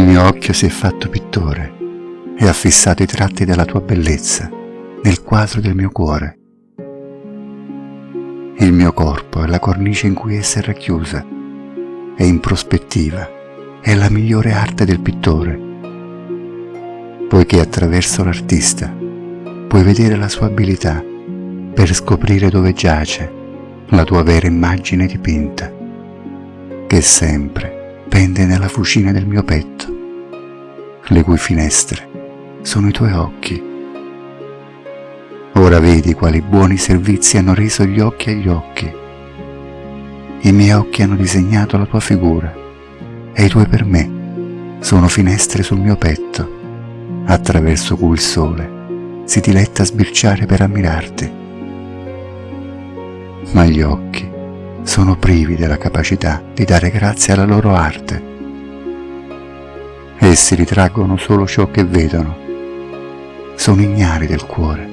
mio occhio si è fatto pittore e ha fissato i tratti della tua bellezza nel quadro del mio cuore. Il mio corpo è la cornice in cui essa è racchiusa e in prospettiva è la migliore arte del pittore, poiché attraverso l'artista puoi vedere la sua abilità per scoprire dove giace la tua vera immagine dipinta, che sempre pende nella fucina del mio petto, le cui finestre sono i tuoi occhi. Ora vedi quali buoni servizi hanno reso gli occhi agli occhi. I miei occhi hanno disegnato la tua figura e i tuoi per me sono finestre sul mio petto, attraverso cui il sole si diletta a sbirciare per ammirarti. Ma gli occhi sono privi della capacità di dare grazie alla loro arte. Essi ritraggono solo ciò che vedono, sono ignari del cuore